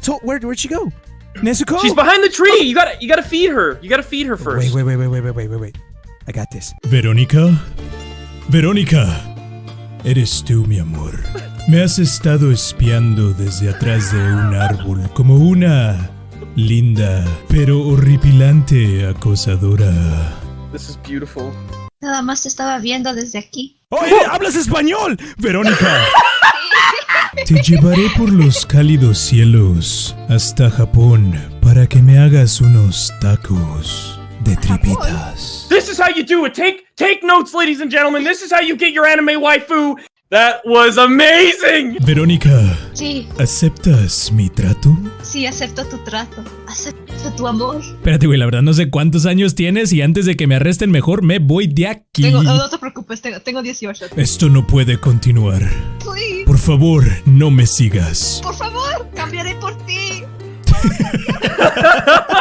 told. Where, where'd she go? Nezuko? She's behind the tree. You gotta, you gotta feed her. You gotta feed her first. Wait, wait, wait, wait, wait, wait, wait, wait. I got this. Verónica. Verónica. Eres tú, mi amor. Me has estado espiando desde atrás de un árbol como una linda pero horripilante acosadora. This is beautiful. Nada más te estaba viendo desde aquí. ¡Oye, hablas español! Verónica. Te llevaré por los cálidos cielos hasta Japón para que me hagas unos tacos de tripitas. This is how you do it. Take, take notes, ladies and gentlemen. This is how you get your anime waifu. That was amazing. Verónica, Sí, ¿aceptas mi trato? sí, acepto tu trato. Acepto tu amor. Espérate, güey, la verdad no sé cuántos años tienes y antes de que me arresten mejor me voy de aquí. Tengo, no, no te preocupes, tengo, tengo 18. Esto no puede continuar. Please, Por favor, no me sigas. por favor, cambiaré por ti.